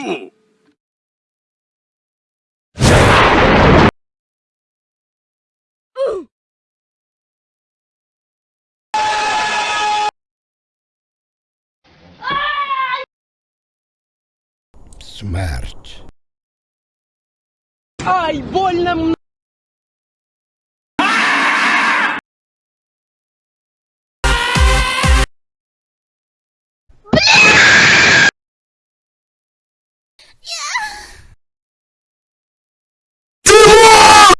two. Ooh. Смерть. Ай, больно мне! Yeah!